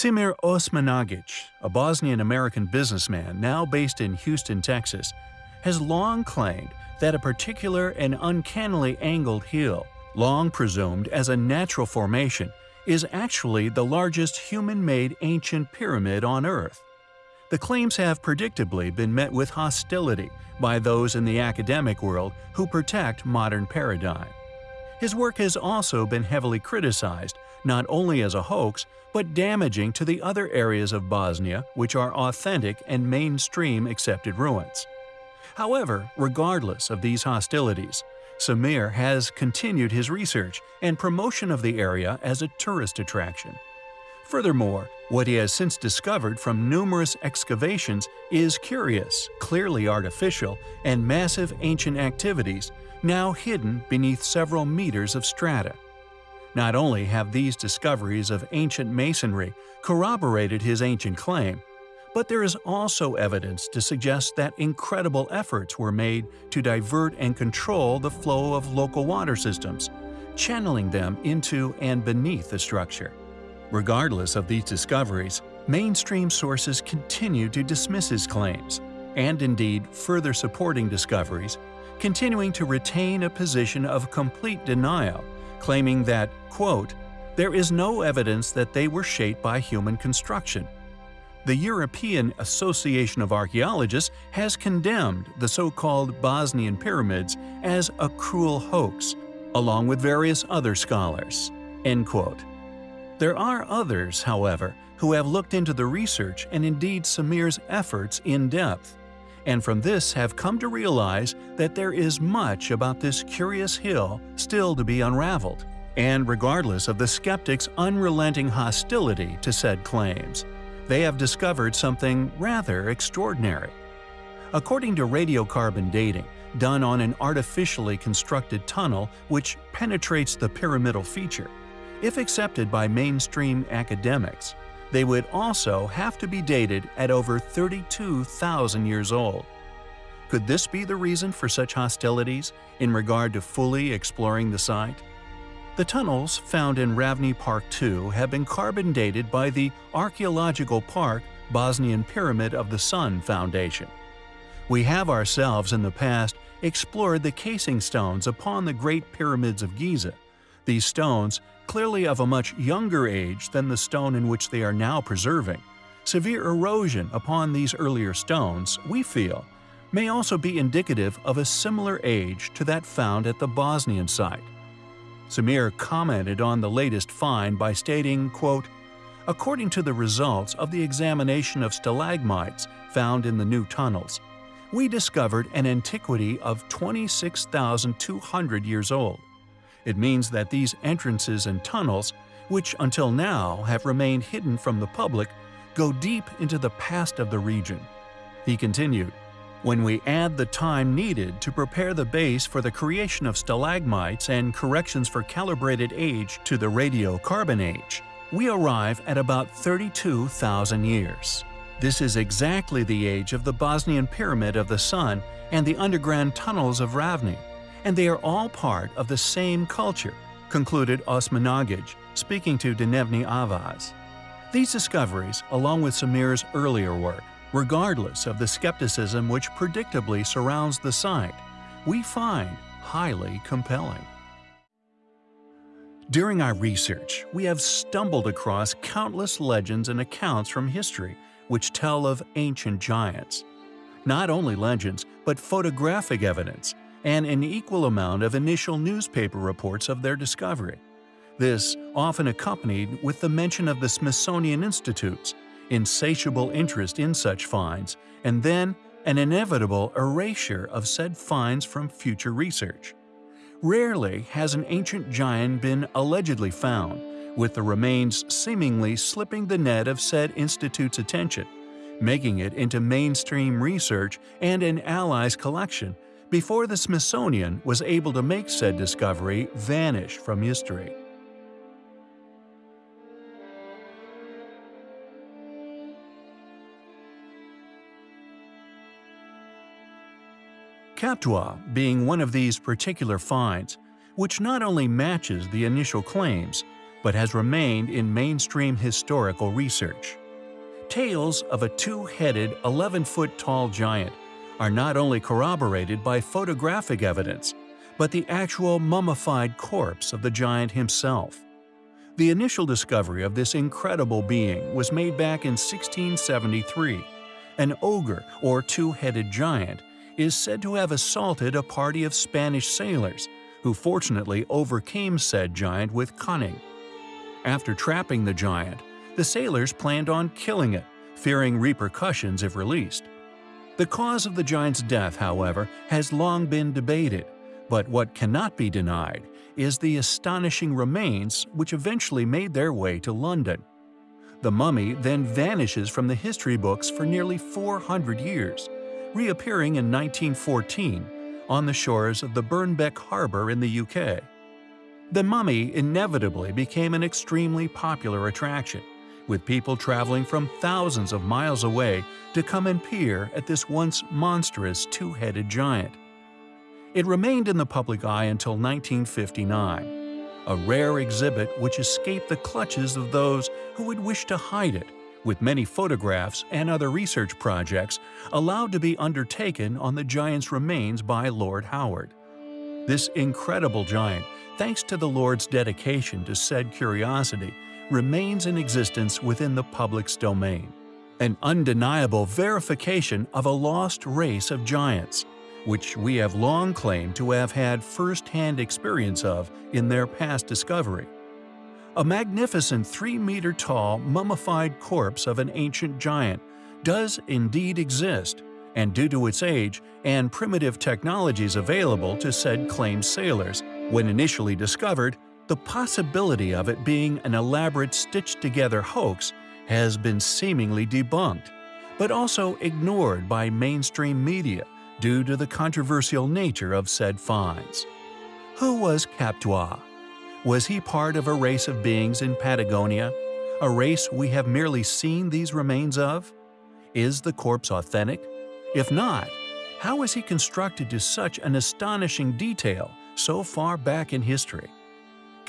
Semir Osmanagic, a Bosnian-American businessman now based in Houston, Texas, has long claimed that a particular and uncannily angled hill, long presumed as a natural formation, is actually the largest human-made ancient pyramid on Earth. The claims have predictably been met with hostility by those in the academic world who protect modern paradigm. His work has also been heavily criticized, not only as a hoax, but damaging to the other areas of Bosnia which are authentic and mainstream accepted ruins. However, regardless of these hostilities, Samir has continued his research and promotion of the area as a tourist attraction. Furthermore, what he has since discovered from numerous excavations is curious, clearly artificial, and massive ancient activities now hidden beneath several meters of strata. Not only have these discoveries of ancient masonry corroborated his ancient claim, but there is also evidence to suggest that incredible efforts were made to divert and control the flow of local water systems, channeling them into and beneath the structure. Regardless of these discoveries, mainstream sources continue to dismiss his claims, and indeed further supporting discoveries, continuing to retain a position of complete denial, claiming that, quote, there is no evidence that they were shaped by human construction, the European Association of Archaeologists has condemned the so-called Bosnian pyramids as a cruel hoax, along with various other scholars." End quote. There are others, however, who have looked into the research and indeed Samir's efforts in depth, and from this have come to realize that there is much about this curious hill still to be unraveled, and regardless of the skeptics' unrelenting hostility to said claims they have discovered something rather extraordinary. According to radiocarbon dating, done on an artificially constructed tunnel which penetrates the pyramidal feature, if accepted by mainstream academics, they would also have to be dated at over 32,000 years old. Could this be the reason for such hostilities in regard to fully exploring the site? The tunnels found in Ravni Park II have been carbon dated by the Archaeological Park Bosnian Pyramid of the Sun Foundation. We have ourselves in the past explored the casing stones upon the Great Pyramids of Giza. These stones, clearly of a much younger age than the stone in which they are now preserving, severe erosion upon these earlier stones, we feel, may also be indicative of a similar age to that found at the Bosnian site. Samir commented on the latest find by stating, quote, According to the results of the examination of stalagmites found in the new tunnels, we discovered an antiquity of 26,200 years old. It means that these entrances and tunnels, which until now have remained hidden from the public, go deep into the past of the region. He continued, when we add the time needed to prepare the base for the creation of stalagmites and corrections for calibrated age to the radiocarbon age, we arrive at about 32,000 years. This is exactly the age of the Bosnian Pyramid of the Sun and the underground tunnels of Ravni, and they are all part of the same culture, concluded Osmanagic, speaking to Dnevni Avaz. These discoveries, along with Samir's earlier work, regardless of the skepticism which predictably surrounds the site, we find highly compelling. During our research, we have stumbled across countless legends and accounts from history which tell of ancient giants. Not only legends, but photographic evidence, and an equal amount of initial newspaper reports of their discovery. This often accompanied with the mention of the Smithsonian Institutes, insatiable interest in such finds, and then an inevitable erasure of said finds from future research. Rarely has an ancient giant been allegedly found, with the remains seemingly slipping the net of said institute's attention, making it into mainstream research and an ally's collection before the Smithsonian was able to make said discovery vanish from history. Kap Dwa being one of these particular finds, which not only matches the initial claims, but has remained in mainstream historical research. Tales of a two-headed, 11-foot tall giant are not only corroborated by photographic evidence, but the actual mummified corpse of the giant himself. The initial discovery of this incredible being was made back in 1673. An ogre, or two-headed giant, is said to have assaulted a party of Spanish sailors, who fortunately overcame said giant with cunning. After trapping the giant, the sailors planned on killing it, fearing repercussions if released. The cause of the giant's death, however, has long been debated, but what cannot be denied is the astonishing remains which eventually made their way to London. The mummy then vanishes from the history books for nearly 400 years, reappearing in 1914 on the shores of the Birnbeck Harbour in the UK. The mummy inevitably became an extremely popular attraction, with people traveling from thousands of miles away to come and peer at this once monstrous two-headed giant. It remained in the public eye until 1959, a rare exhibit which escaped the clutches of those who would wish to hide it, with many photographs and other research projects allowed to be undertaken on the giant's remains by Lord Howard. This incredible giant, thanks to the Lord's dedication to said curiosity, remains in existence within the public's domain. An undeniable verification of a lost race of giants, which we have long claimed to have had first-hand experience of in their past discovery. A magnificent 3-meter-tall mummified corpse of an ancient giant does indeed exist, and due to its age and primitive technologies available to said claimed sailors, when initially discovered, the possibility of it being an elaborate stitched-together hoax has been seemingly debunked, but also ignored by mainstream media due to the controversial nature of said finds. Who was Kap Dwa? Was he part of a race of beings in Patagonia, a race we have merely seen these remains of? Is the corpse authentic? If not, how is he constructed to such an astonishing detail so far back in history?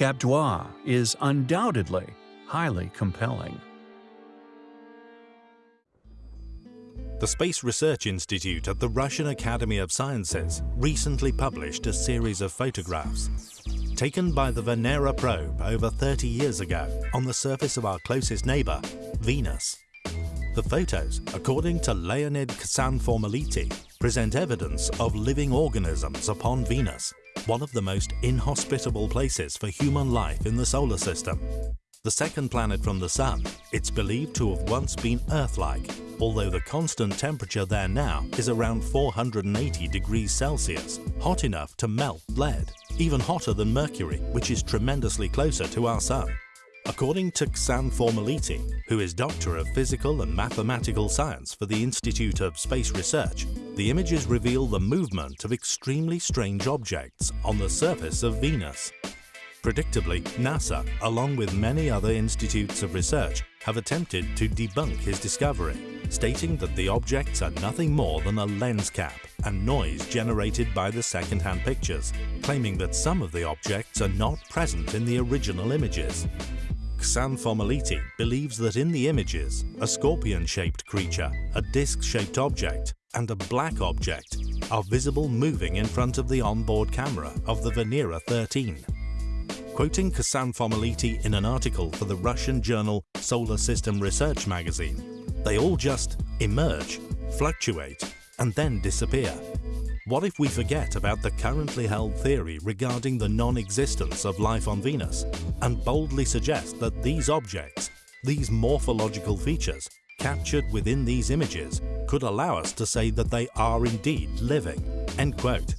Kap Dwa is undoubtedly highly compelling. The Space Research Institute at the Russian Academy of Sciences recently published a series of photographs taken by the Venera probe over 30 years ago on the surface of our closest neighbour, Venus. The photos, according to Leonid Ksanfomality, present evidence of living organisms upon Venus, one of the most inhospitable places for human life in the solar system. The second planet from the Sun, it's believed to have once been Earth-like, although the constant temperature there now is around 480 degrees Celsius, hot enough to melt lead, even hotter than Mercury, which is tremendously closer to our Sun. According to Ksanfomality, who is Doctor of Physical and Mathematical Science for the Institute of Space Research, the images reveal the movement of extremely strange objects on the surface of Venus. Predictably, NASA, along with many other institutes of research, have attempted to debunk his discovery, stating that the objects are nothing more than a lens cap and noise generated by the second-hand pictures, claiming that some of the objects are not present in the original images. Ksanfomality believes that in the images, a scorpion-shaped creature, a disc-shaped object, and a black object are visible moving in front of the onboard camera of the Venera 13. Quoting Ksanfomality in an article for the Russian journal Solar System Research magazine, they all just emerge, fluctuate, and then disappear. What if we forget about the currently held theory regarding the non-existence of life on Venus and boldly suggest that these objects, these morphological features, captured within these images could allow us to say that they are indeed living." End quote.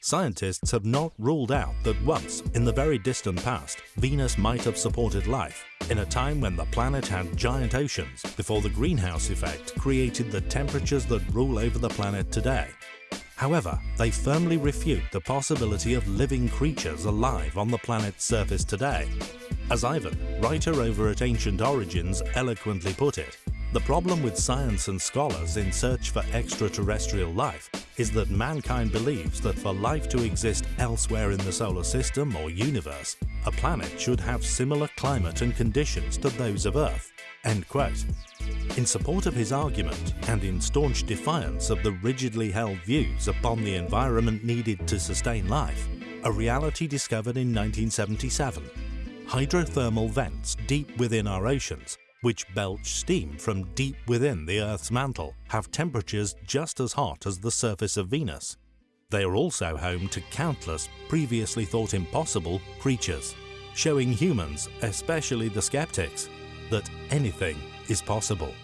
Scientists have not ruled out that once, in the very distant past, Venus might have supported life, in a time when the planet had giant oceans before the greenhouse effect created the temperatures that rule over the planet today. However, they firmly refute the possibility of living creatures alive on the planet's surface today. As Ivan, writer over at Ancient Origins, eloquently put it, The problem with science and scholars in search for extraterrestrial life is that mankind believes that for life to exist elsewhere in the solar system or universe, a planet should have similar climate and conditions to those of Earth. End quote. In support of his argument, and in staunch defiance of the rigidly held views upon the environment needed to sustain life, a reality discovered in 1977. Hydrothermal vents deep within our oceans which belch steam from deep within the Earth's mantle, have temperatures just as hot as the surface of Venus. They are also home to countless previously thought impossible creatures, showing humans, especially the skeptics, that anything is possible.